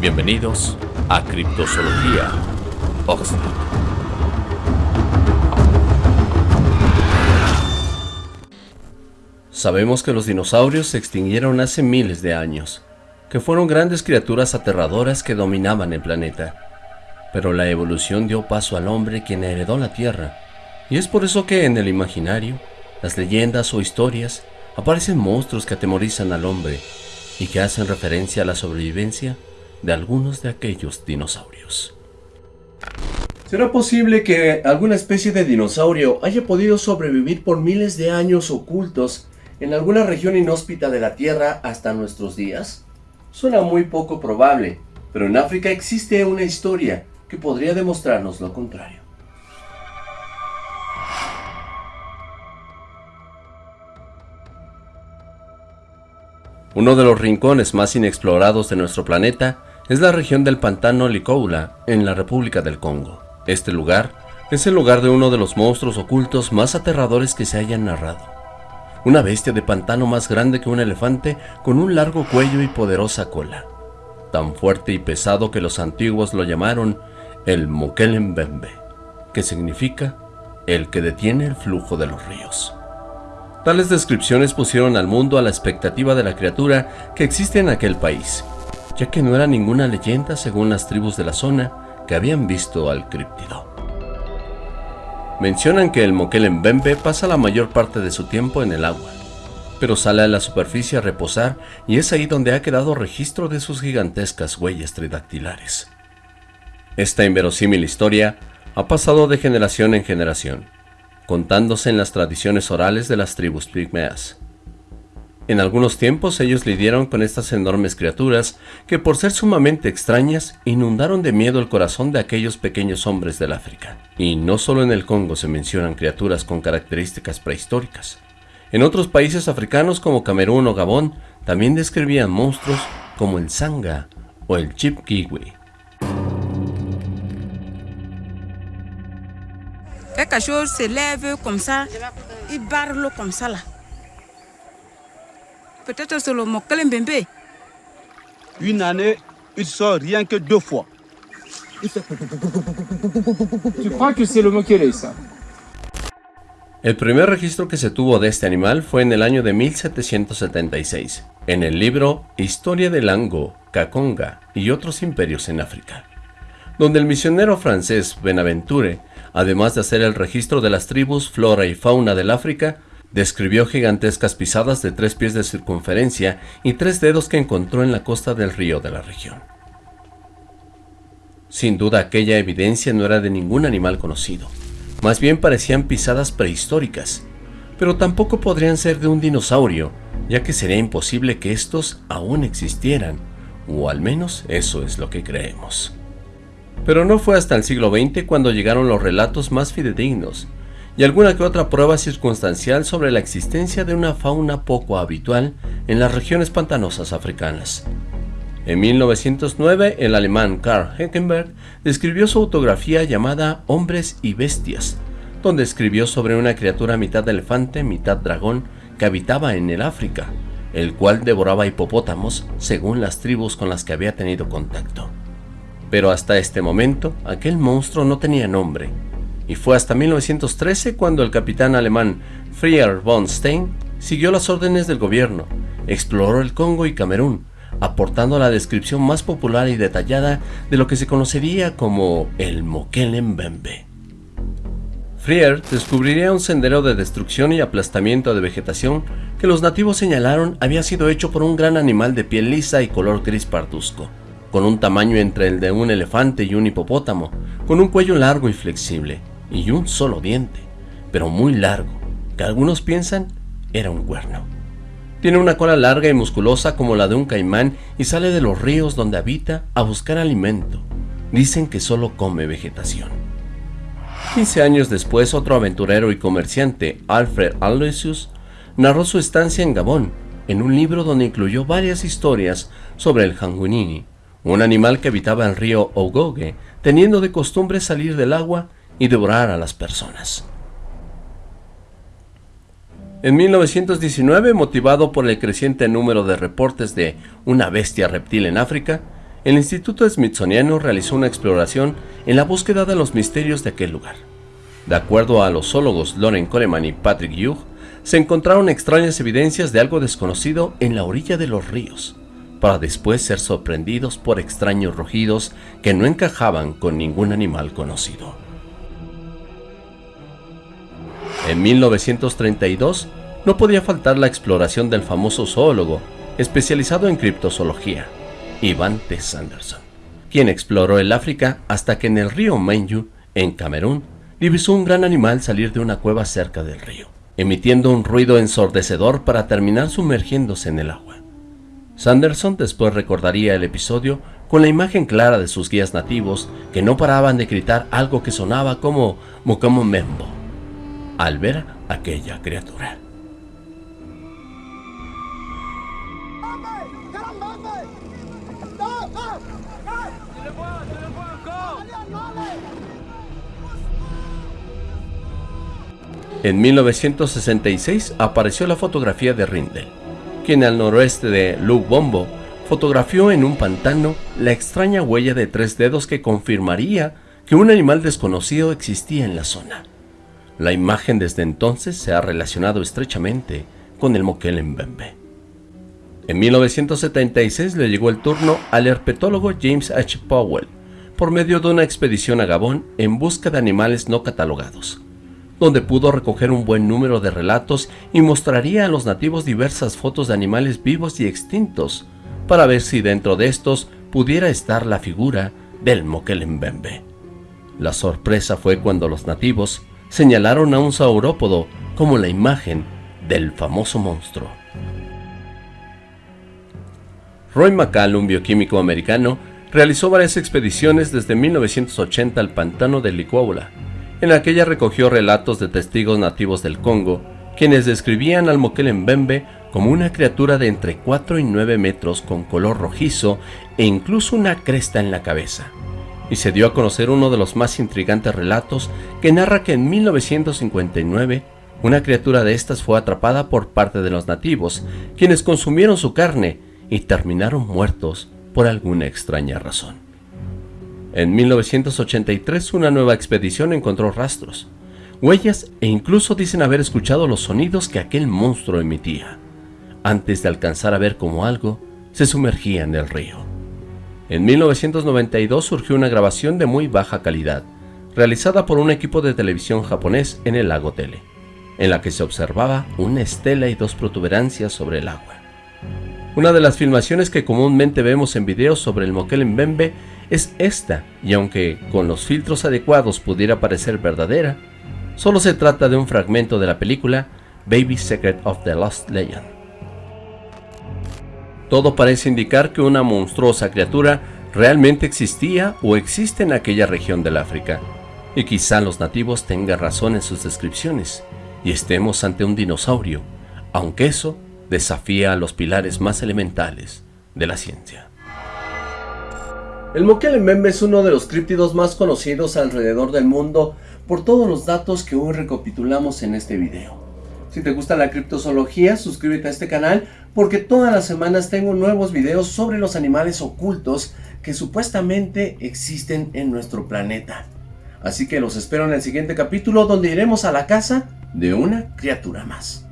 Bienvenidos a Criptozoología Oxford. Sabemos que los dinosaurios se extinguieron hace miles de años, que fueron grandes criaturas aterradoras que dominaban el planeta. Pero la evolución dio paso al hombre quien heredó la Tierra, y es por eso que en el imaginario, las leyendas o historias, aparecen monstruos que atemorizan al hombre y que hacen referencia a la sobrevivencia de algunos de aquellos dinosaurios. ¿Será posible que alguna especie de dinosaurio haya podido sobrevivir por miles de años ocultos en alguna región inhóspita de la Tierra hasta nuestros días? Suena muy poco probable, pero en África existe una historia que podría demostrarnos lo contrario. Uno de los rincones más inexplorados de nuestro planeta es la región del pantano Licoula, en la República del Congo. Este lugar es el lugar de uno de los monstruos ocultos más aterradores que se hayan narrado. Una bestia de pantano más grande que un elefante con un largo cuello y poderosa cola. Tan fuerte y pesado que los antiguos lo llamaron el Mokelembembe, que significa el que detiene el flujo de los ríos. Tales descripciones pusieron al mundo a la expectativa de la criatura que existe en aquel país, ya que no era ninguna leyenda según las tribus de la zona que habían visto al críptido. Mencionan que el Mokelembembe pasa la mayor parte de su tiempo en el agua, pero sale a la superficie a reposar y es ahí donde ha quedado registro de sus gigantescas huellas tridactilares. Esta inverosímil historia ha pasado de generación en generación, contándose en las tradiciones orales de las tribus pigmeas. En algunos tiempos ellos lidiaron con estas enormes criaturas que por ser sumamente extrañas inundaron de miedo el corazón de aquellos pequeños hombres del África. Y no solo en el Congo se mencionan criaturas con características prehistóricas. En otros países africanos como Camerún o Gabón también describían monstruos como el Sanga o el Chipkiwi. quelque chose se lève comme ça, il barre l'eau comme ça là. Peut-être c'est le Mokelembembe. Une année, il sort rien que deux fois. Tu crois que c'est le Mokele ça El primer registro que se tuvo de este animal fue en el año de 1776, en el libro Historia del Ango, Kakonga y otros imperios en África, donde el misionero francés Benaventure además de hacer el registro de las tribus, flora y fauna del África, describió gigantescas pisadas de tres pies de circunferencia y tres dedos que encontró en la costa del río de la región. Sin duda aquella evidencia no era de ningún animal conocido, más bien parecían pisadas prehistóricas, pero tampoco podrían ser de un dinosaurio, ya que sería imposible que estos aún existieran, o al menos eso es lo que creemos. Pero no fue hasta el siglo XX cuando llegaron los relatos más fidedignos y alguna que otra prueba circunstancial sobre la existencia de una fauna poco habitual en las regiones pantanosas africanas. En 1909, el alemán Karl Heckenberg describió su autografía llamada Hombres y Bestias, donde escribió sobre una criatura mitad elefante, mitad dragón, que habitaba en el África, el cual devoraba hipopótamos según las tribus con las que había tenido contacto. Pero hasta este momento, aquel monstruo no tenía nombre, y fue hasta 1913 cuando el capitán alemán Frier von Stein siguió las órdenes del gobierno, exploró el Congo y Camerún, aportando la descripción más popular y detallada de lo que se conocería como el Mokelembembe. Frier descubriría un sendero de destrucción y aplastamiento de vegetación que los nativos señalaron había sido hecho por un gran animal de piel lisa y color gris parduzco con un tamaño entre el de un elefante y un hipopótamo, con un cuello largo y flexible, y un solo diente, pero muy largo, que algunos piensan era un cuerno. Tiene una cola larga y musculosa como la de un caimán y sale de los ríos donde habita a buscar alimento. Dicen que solo come vegetación. 15 años después, otro aventurero y comerciante, Alfred Aloysius, narró su estancia en Gabón, en un libro donde incluyó varias historias sobre el Hangunini, un animal que habitaba el río Ogoge, teniendo de costumbre salir del agua y devorar a las personas. En 1919, motivado por el creciente número de reportes de una bestia reptil en África, el Instituto Smithsoniano realizó una exploración en la búsqueda de los misterios de aquel lugar. De acuerdo a los zoólogos Loren Coleman y Patrick Hugh, se encontraron extrañas evidencias de algo desconocido en la orilla de los ríos, para después ser sorprendidos por extraños rugidos que no encajaban con ningún animal conocido. En 1932 no podía faltar la exploración del famoso zoólogo especializado en criptozoología, Ivan T. Sanderson, quien exploró el África hasta que en el río Menju, en Camerún, divisó un gran animal salir de una cueva cerca del río, emitiendo un ruido ensordecedor para terminar sumergiéndose en el agua. Sanderson después recordaría el episodio con la imagen clara de sus guías nativos que no paraban de gritar algo que sonaba como Mukamo Membo al ver aquella criatura. En 1966 apareció la fotografía de Rindel, quien al noroeste de Lubombo fotografió en un pantano la extraña huella de tres dedos que confirmaría que un animal desconocido existía en la zona. La imagen desde entonces se ha relacionado estrechamente con el Mbembe. En 1976 le llegó el turno al herpetólogo James H. Powell por medio de una expedición a Gabón en busca de animales no catalogados donde pudo recoger un buen número de relatos y mostraría a los nativos diversas fotos de animales vivos y extintos, para ver si dentro de estos pudiera estar la figura del Mokelembembe. La sorpresa fue cuando los nativos señalaron a un saurópodo como la imagen del famoso monstruo. Roy McCall, un bioquímico americano, realizó varias expediciones desde 1980 al pantano de Licuaula, en aquella recogió relatos de testigos nativos del Congo, quienes describían al Mbembe como una criatura de entre 4 y 9 metros con color rojizo e incluso una cresta en la cabeza. Y se dio a conocer uno de los más intrigantes relatos que narra que en 1959 una criatura de estas fue atrapada por parte de los nativos, quienes consumieron su carne y terminaron muertos por alguna extraña razón. En 1983 una nueva expedición encontró rastros, huellas e incluso dicen haber escuchado los sonidos que aquel monstruo emitía, antes de alcanzar a ver cómo algo se sumergía en el río. En 1992 surgió una grabación de muy baja calidad, realizada por un equipo de televisión japonés en el lago Tele, en la que se observaba una estela y dos protuberancias sobre el agua. Una de las filmaciones que comúnmente vemos en videos sobre el Mokel Mbembe es esta, y aunque con los filtros adecuados pudiera parecer verdadera, solo se trata de un fragmento de la película Baby Secret of the Lost Legend. Todo parece indicar que una monstruosa criatura realmente existía o existe en aquella región del África, y quizá los nativos tengan razón en sus descripciones, y estemos ante un dinosaurio, aunque eso desafía a los pilares más elementales de la ciencia. El Mokelembembe es uno de los críptidos más conocidos alrededor del mundo por todos los datos que hoy recapitulamos en este video. Si te gusta la criptozoología, suscríbete a este canal porque todas las semanas tengo nuevos videos sobre los animales ocultos que supuestamente existen en nuestro planeta. Así que los espero en el siguiente capítulo donde iremos a la casa de una criatura más.